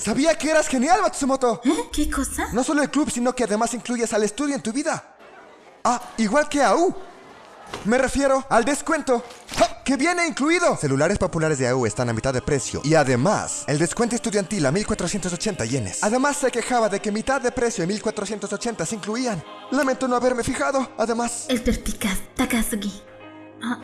Sabía que eras genial, Matsumoto. ¿Eh? ¿Qué cosa? No solo el club, sino que además incluyes al estudio en tu vida. Ah, igual que AU. Me refiero al descuento. ¡Ja! ¡Que viene incluido! Celulares populares de AU están a mitad de precio. Y además, el descuento estudiantil a 1480 yenes. Además, se quejaba de que mitad de precio y 1480 se incluían. Lamento no haberme fijado. Además, El perspicaz Takasugi. Ah,